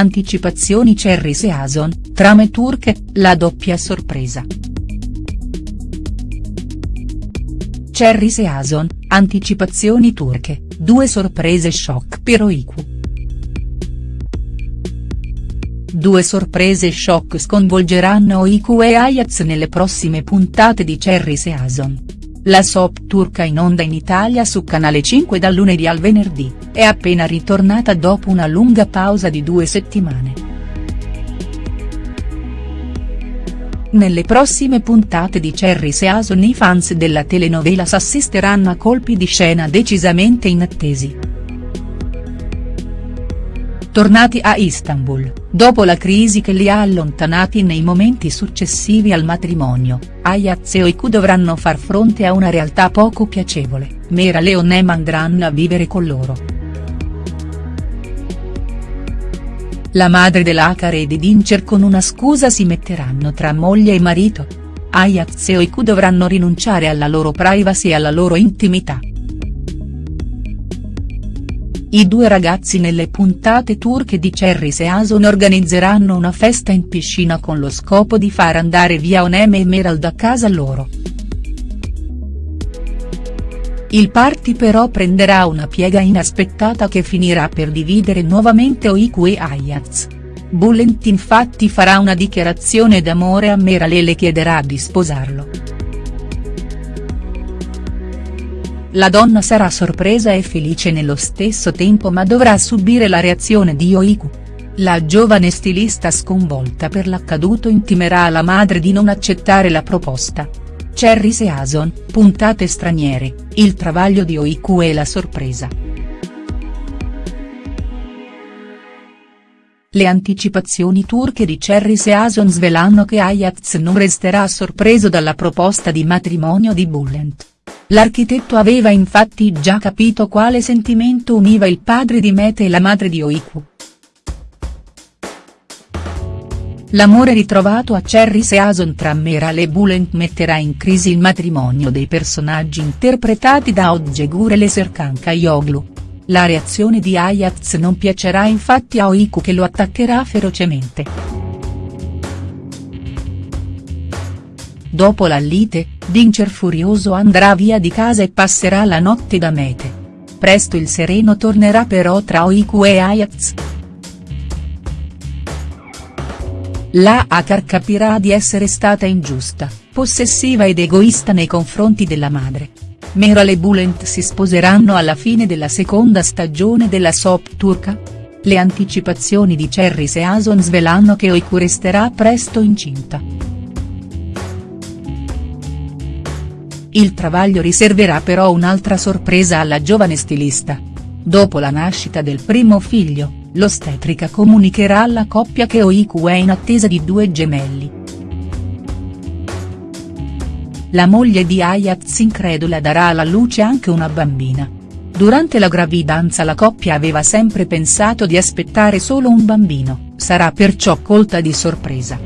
anticipazioni Cerris e Ason, trame turche, la doppia sorpresa. Cerris e Ason, anticipazioni turche, due sorprese shock per Oiku. Due sorprese shock sconvolgeranno Oiku e Ayaz nelle prossime puntate di Cerris e Ason. La soap turca in onda in Italia su Canale 5 dal lunedì al venerdì, è appena ritornata dopo una lunga pausa di due settimane. Nelle prossime puntate di Cerris e Ason i fans della telenovela s'assisteranno a colpi di scena decisamente inattesi. Tornati a Istanbul, dopo la crisi che li ha allontanati nei momenti successivi al matrimonio, Ayaz e Oiku dovranno far fronte a una realtà poco piacevole, Mera Leone andranno a vivere con loro. La madre dell'Akare e di Dincer con una scusa si metteranno tra moglie e marito. Ayaz e Oiku dovranno rinunciare alla loro privacy e alla loro intimità. I due ragazzi nelle puntate turche di Cerris e Ason organizzeranno una festa in piscina con lo scopo di far andare via Oneme e Meral a casa loro. Il party però prenderà una piega inaspettata che finirà per dividere nuovamente Oiku e Ayaz. Bulent infatti farà una dichiarazione d'amore a Meral e le chiederà di sposarlo. La donna sarà sorpresa e felice nello stesso tempo ma dovrà subire la reazione di Oiku. La giovane stilista sconvolta per l'accaduto intimerà alla madre di non accettare la proposta. Cerris e Ason, puntate straniere, il travaglio di Oiku e la sorpresa. Le anticipazioni turche di Cerris e Ason svelano che Ayaz non resterà sorpreso dalla proposta di matrimonio di Bulent. L'architetto aveva infatti già capito quale sentimento univa il padre di Mete e la madre di Oiku. L'amore ritrovato a Cerris e Ason tra Meral e Bulent metterà in crisi il matrimonio dei personaggi interpretati da Odjegur e Serkan Kayoglu. La reazione di Ayaz non piacerà infatti a Oiku che lo attaccherà ferocemente. Dopo la lite, Dincer furioso andrà via di casa e passerà la notte da Mete. Presto il sereno tornerà però tra Oiku e Ayaz. La Akar capirà di essere stata ingiusta, possessiva ed egoista nei confronti della madre. Meral e Bulent si sposeranno alla fine della seconda stagione della soap turca? Le anticipazioni di Cerris e Ason svelano che Oiku resterà presto incinta. Il travaglio riserverà però un'altra sorpresa alla giovane stilista. Dopo la nascita del primo figlio, l'ostetrica comunicherà alla coppia che Oiku è in attesa di due gemelli. La moglie di Ayaz incredula darà alla luce anche una bambina. Durante la gravidanza la coppia aveva sempre pensato di aspettare solo un bambino, sarà perciò colta di sorpresa.